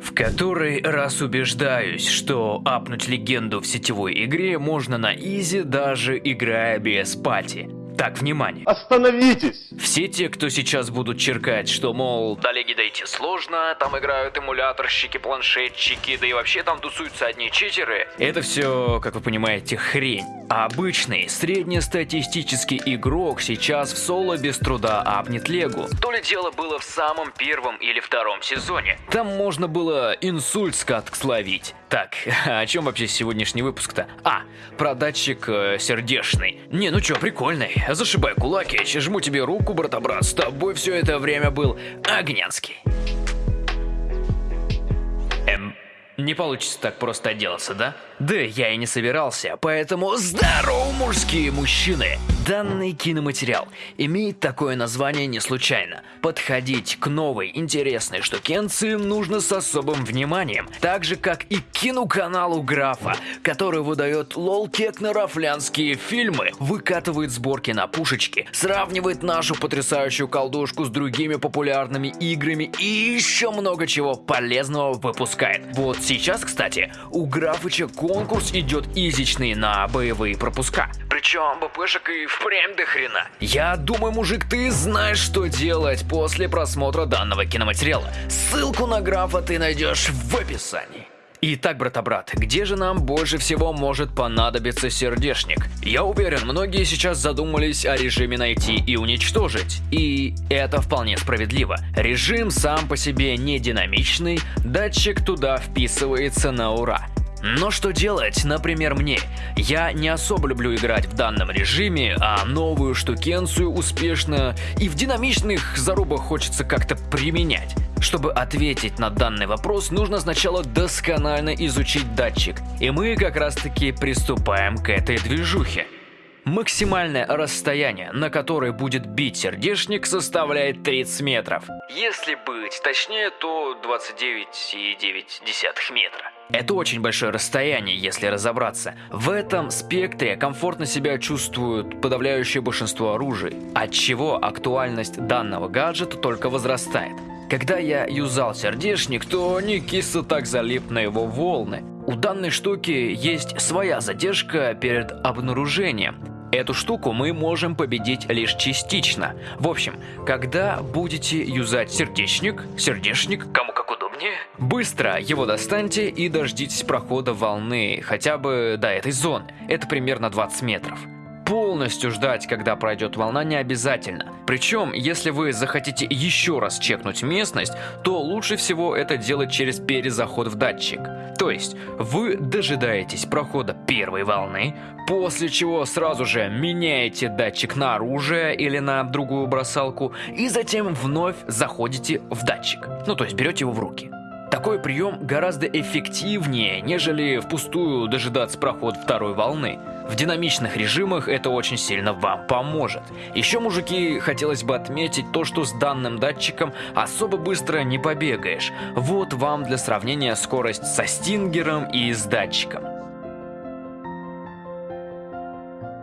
В который раз убеждаюсь, что апнуть легенду в сетевой игре можно на изи, даже играя без пати. Так, внимание. Остановитесь! Все те, кто сейчас будут черкать, что, мол, до леги дойти сложно, там играют эмуляторщики, планшетчики, да и вообще там тусуются одни читеры, это все, как вы понимаете, хрень. А обычный, среднестатистический игрок сейчас в соло без труда апнет легу. То ли дело было в самом первом или втором сезоне. Там можно было инсульт с катк словить. Так, о чем вообще сегодняшний выпуск-то? А, про датчик э, сердечный. Не, ну чё, прикольный. Зашибай кулаки, жму тебе руку, брата-брат. С тобой все это время был Огнянский. Эм, не получится так просто отделаться, да? Да я и не собирался, поэтому здорово, мужские мужчины! Данный киноматериал имеет такое название не случайно. Подходить к новой интересной штукенции нужно с особым вниманием, так же как и к киноканалу Графа, который выдает лол-кекно-рафлянские фильмы, выкатывает сборки на пушечки, сравнивает нашу потрясающую колдушку с другими популярными играми и еще много чего полезного выпускает. Вот сейчас, кстати, у Графыча конкурс идет изичный на боевые пропуска. Причем БПшек и впрямь до хрена. Я думаю, мужик, ты знаешь, что делать после просмотра данного киноматериала. Ссылку на графа ты найдешь в описании. Итак, брата-брат, где же нам больше всего может понадобиться сердечник? Я уверен, многие сейчас задумались о режиме найти и уничтожить. И это вполне справедливо. Режим сам по себе не динамичный, датчик туда вписывается на ура. Но что делать, например, мне? Я не особо люблю играть в данном режиме, а новую штукенцию успешно и в динамичных зарубах хочется как-то применять. Чтобы ответить на данный вопрос, нужно сначала досконально изучить датчик, и мы как раз таки приступаем к этой движухе. Максимальное расстояние, на которое будет бить сердечник, составляет 30 метров. Если быть точнее, то 29,9 метра. Это очень большое расстояние, если разобраться. В этом спектре комфортно себя чувствуют подавляющее большинство оружий, отчего актуальность данного гаджета только возрастает. Когда я юзал сердечник, то не кисло так залип на его волны. У данной штуки есть своя задержка перед обнаружением. Эту штуку мы можем победить лишь частично. В общем, когда будете юзать сердечник, сердечник, кому как удобнее, быстро его достаньте и дождитесь прохода волны хотя бы до этой зоны. Это примерно 20 метров. Полностью ждать, когда пройдет волна, не обязательно. Причем, если вы захотите еще раз чекнуть местность, то лучше всего это делать через перезаход в датчик. То есть, вы дожидаетесь прохода первой волны, после чего сразу же меняете датчик на оружие или на другую бросалку, и затем вновь заходите в датчик. Ну, то есть берете его в руки. Такой прием гораздо эффективнее, нежели впустую дожидаться проход второй волны. В динамичных режимах это очень сильно вам поможет. Еще, мужики, хотелось бы отметить то, что с данным датчиком особо быстро не побегаешь. Вот вам для сравнения скорость со стингером и с датчиком.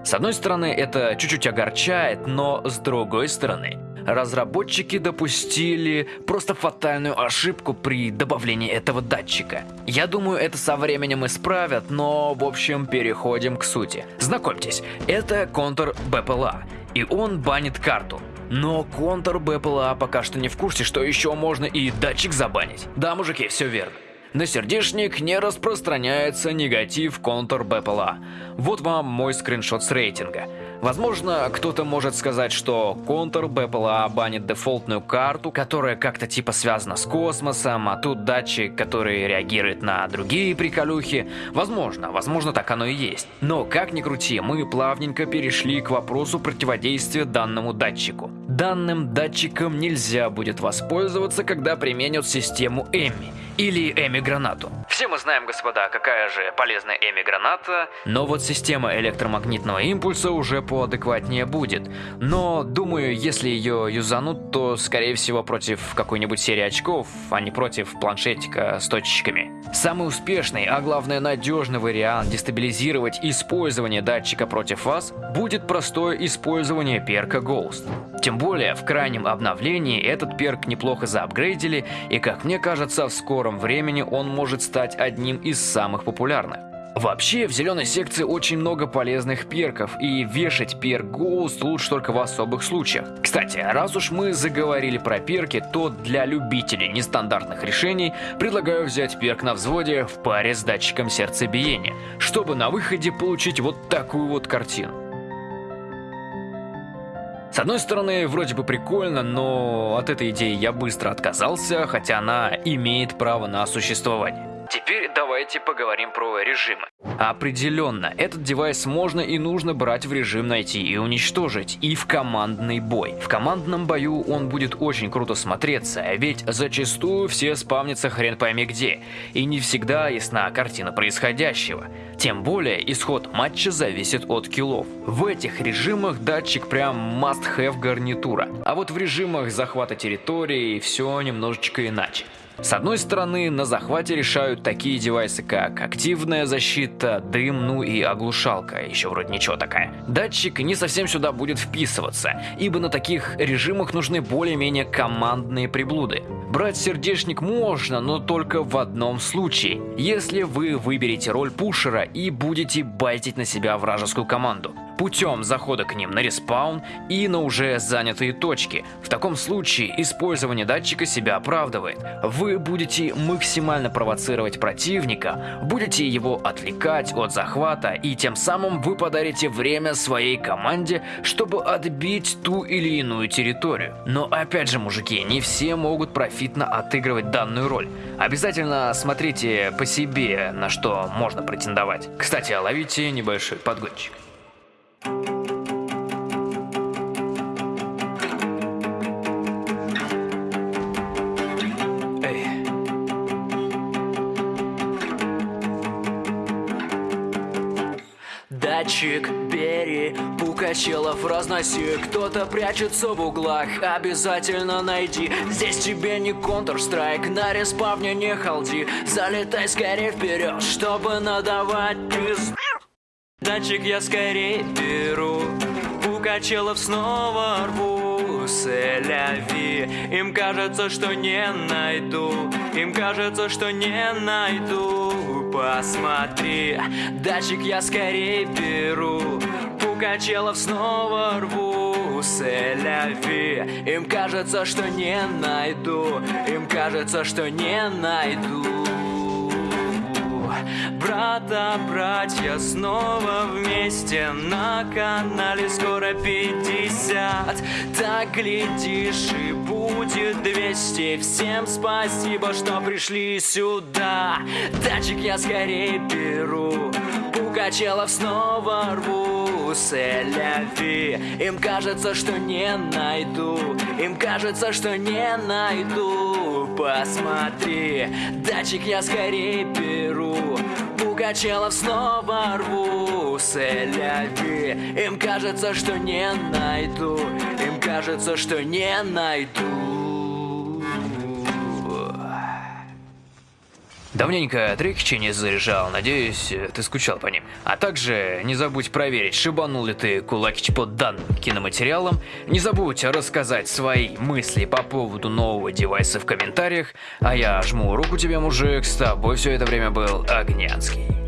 С одной стороны, это чуть-чуть огорчает, но с другой стороны, разработчики допустили просто фатальную ошибку при добавлении этого датчика. Я думаю, это со временем исправят, но в общем переходим к сути. Знакомьтесь, это контур БПЛА, и он банит карту. Но контур БПЛА пока что не в курсе, что еще можно и датчик забанить. Да, мужики, все верно. На сердечник не распространяется негатив контур БПЛА. Вот вам мой скриншот с рейтинга. Возможно, кто-то может сказать, что контур БПЛА банит дефолтную карту, которая как-то типа связана с космосом, а тут датчик, который реагирует на другие приколюхи. Возможно, возможно так оно и есть. Но как ни крути, мы плавненько перешли к вопросу противодействия данному датчику. Данным датчиком нельзя будет воспользоваться, когда применят систему Эми или Эми-гранату. Все мы знаем, господа, какая же полезная Эми-граната, но вот система электромагнитного импульса уже поадекватнее будет. Но, думаю, если ее юзанут, то, скорее всего, против какой-нибудь серии очков, а не против планшетика с точечками. Самый успешный, а главное надежный вариант дестабилизировать использование датчика против вас будет простое использование перка Ghost. Тем более, в крайнем обновлении этот перк неплохо заапгрейдили, и, как мне кажется, в скором скором времени он может стать одним из самых популярных. Вообще, в зеленой секции очень много полезных перков, и вешать перк Ghost лучше только в особых случаях. Кстати, раз уж мы заговорили про перки, то для любителей нестандартных решений предлагаю взять перк на взводе в паре с датчиком сердцебиения, чтобы на выходе получить вот такую вот картину. С одной стороны, вроде бы прикольно, но от этой идеи я быстро отказался, хотя она имеет право на существование. Теперь давайте поговорим про режимы. Определенно, этот девайс можно и нужно брать в режим найти и уничтожить, и в командный бой. В командном бою он будет очень круто смотреться, ведь зачастую все спавнятся хрен пойми где, и не всегда ясна картина происходящего. Тем более, исход матча зависит от киллов. В этих режимах датчик прям must-have гарнитура, а вот в режимах захвата территории все немножечко иначе. С одной стороны, на захвате решают такие девайсы, как активная защита, дым, ну и оглушалка, еще вроде ничего такая. Датчик не совсем сюда будет вписываться, ибо на таких режимах нужны более-менее командные приблуды. Брать сердечник можно, но только в одном случае, если вы выберете роль пушера и будете байтить на себя вражескую команду путем захода к ним на респаун и на уже занятые точки. В таком случае использование датчика себя оправдывает. Вы будете максимально провоцировать противника, будете его отвлекать от захвата и тем самым вы подарите время своей команде, чтобы отбить ту или иную территорию. Но опять же, мужики, не все могут профитно отыгрывать данную роль. Обязательно смотрите по себе, на что можно претендовать. Кстати, ловите небольшой подгончик. Датчик, бери, Пукачелов разноси. Кто-то прячется в углах, обязательно найди. Здесь тебе не Counter-Strike, на респавне не халди Залетай скорее вперед, чтобы надавать пизд. Датчик я скорее беру. Пукачелов снова рву. Селяви. Им кажется, что не найду. Им кажется, что не найду Посмотри Датчик я скорее беру. Пукачелов снова рву. Селяви Им кажется, что не найду. Им кажется, что не найду Брата, братья снова вместе На канале скоро 50 Так глядишь и будет 200 Всем спасибо, что пришли сюда. Датчик я скорее беру. Пугачелов снова рву Селяви Им кажется, что не найду. Им кажется, что не найду. Посмотри Датчик я скорее беру Пугачелов снова рву. Селяви Им кажется, что не найду. Им кажется, что не найду Давненько трекчи не заряжал, надеюсь, ты скучал по ним. А также не забудь проверить, шибанул ли ты кулакич под данным киноматериалом. Не забудь рассказать свои мысли по поводу нового девайса в комментариях. А я жму руку тебе, мужик, с тобой все это время был Огнянский.